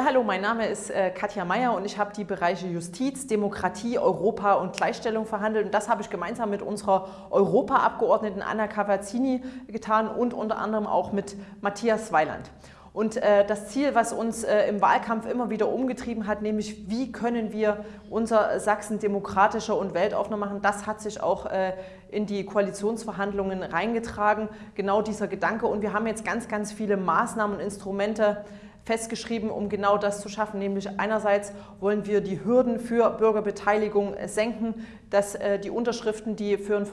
Ja, hallo, mein Name ist äh, Katja Mayer und ich habe die Bereiche Justiz, Demokratie, Europa und Gleichstellung verhandelt. Und das habe ich gemeinsam mit unserer Europaabgeordneten Anna Cavazzini getan und unter anderem auch mit Matthias Weiland. Und äh, das Ziel, was uns äh, im Wahlkampf immer wieder umgetrieben hat, nämlich wie können wir unser Sachsen demokratischer und weltoffener machen, das hat sich auch äh, in die Koalitionsverhandlungen reingetragen, genau dieser Gedanke. Und wir haben jetzt ganz, ganz viele Maßnahmen und Instrumente festgeschrieben, um genau das zu schaffen. Nämlich einerseits wollen wir die Hürden für Bürgerbeteiligung senken, dass äh, die Unterschriften, die für ein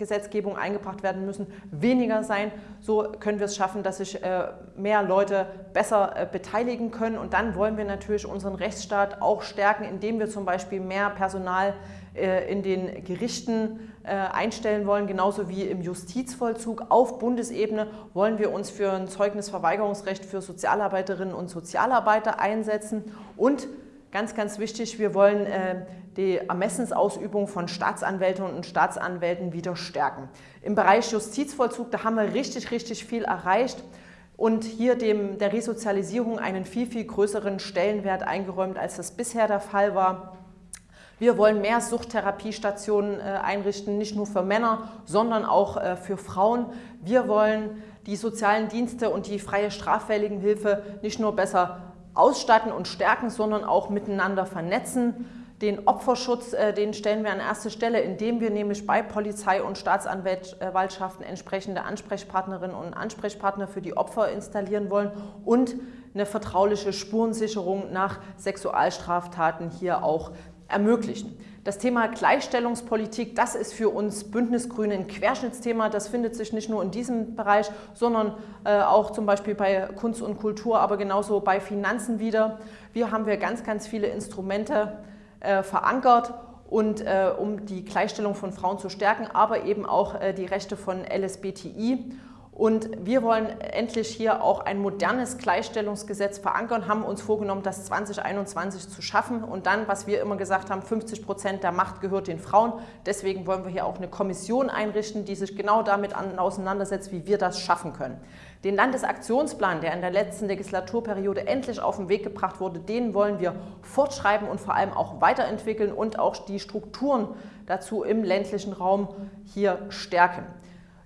Volksgesetzgebung eingebracht werden müssen, weniger sein. So können wir es schaffen, dass sich äh, mehr Leute besser äh, beteiligen können. Und dann wollen wir natürlich unseren Rechtsstaat auch stärken, indem wir zum Beispiel mehr Personal äh, in den Gerichten einstellen wollen, genauso wie im Justizvollzug. Auf Bundesebene wollen wir uns für ein Zeugnisverweigerungsrecht für Sozialarbeiterinnen und Sozialarbeiter einsetzen und Ganz, ganz wichtig, wir wollen die Ermessensausübung von Staatsanwältinnen und Staatsanwälten wieder stärken. Im Bereich Justizvollzug, da haben wir richtig, richtig viel erreicht und hier dem, der Resozialisierung einen viel, viel größeren Stellenwert eingeräumt, als das bisher der Fall war. Wir wollen mehr Suchttherapiestationen äh, einrichten, nicht nur für Männer, sondern auch äh, für Frauen. Wir wollen die sozialen Dienste und die freie Straffälligenhilfe nicht nur besser ausstatten und stärken, sondern auch miteinander vernetzen. Den Opferschutz, äh, den stellen wir an erste Stelle, indem wir nämlich bei Polizei und Staatsanwaltschaften entsprechende Ansprechpartnerinnen und Ansprechpartner für die Opfer installieren wollen und eine vertrauliche Spurensicherung nach Sexualstraftaten hier auch ermöglichen. Das Thema Gleichstellungspolitik, das ist für uns Bündnisgrüne ein Querschnittsthema. Das findet sich nicht nur in diesem Bereich, sondern äh, auch zum Beispiel bei Kunst und Kultur, aber genauso bei Finanzen wieder. Wir haben wir ganz, ganz viele Instrumente äh, verankert und äh, um die Gleichstellung von Frauen zu stärken, aber eben auch äh, die Rechte von LSBTI. Und wir wollen endlich hier auch ein modernes Gleichstellungsgesetz verankern, haben uns vorgenommen, das 2021 zu schaffen und dann, was wir immer gesagt haben, 50 Prozent der Macht gehört den Frauen. Deswegen wollen wir hier auch eine Kommission einrichten, die sich genau damit auseinandersetzt, wie wir das schaffen können. Den Landesaktionsplan, der in der letzten Legislaturperiode endlich auf den Weg gebracht wurde, den wollen wir fortschreiben und vor allem auch weiterentwickeln und auch die Strukturen dazu im ländlichen Raum hier stärken.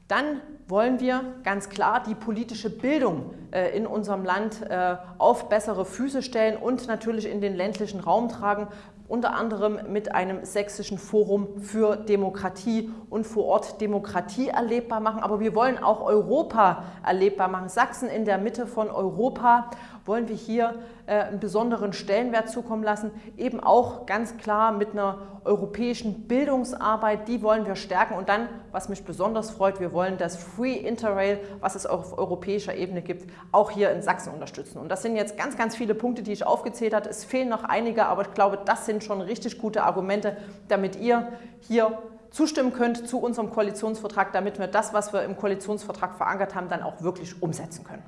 Dann wollen wir ganz klar die politische Bildung äh, in unserem Land äh, auf bessere Füße stellen und natürlich in den ländlichen Raum tragen, unter anderem mit einem sächsischen Forum für Demokratie und vor Ort Demokratie erlebbar machen. Aber wir wollen auch Europa erlebbar machen. Sachsen in der Mitte von Europa wollen wir hier äh, einen besonderen Stellenwert zukommen lassen. Eben auch ganz klar mit einer europäischen Bildungsarbeit, die wollen wir stärken. Und dann, was mich besonders freut, wir wollen das Free Interrail, was es auf europäischer Ebene gibt, auch hier in Sachsen unterstützen. Und das sind jetzt ganz, ganz viele Punkte, die ich aufgezählt habe. Es fehlen noch einige, aber ich glaube, das sind schon richtig gute Argumente, damit ihr hier zustimmen könnt zu unserem Koalitionsvertrag, damit wir das, was wir im Koalitionsvertrag verankert haben, dann auch wirklich umsetzen können.